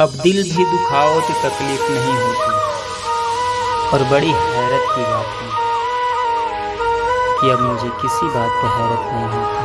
अब दिल भी दुखाओ तो तकलीफ़ नहीं होती। और बड़ी हैरत की बात है कि अब मुझे किसी बात पर हैरत नहीं होती।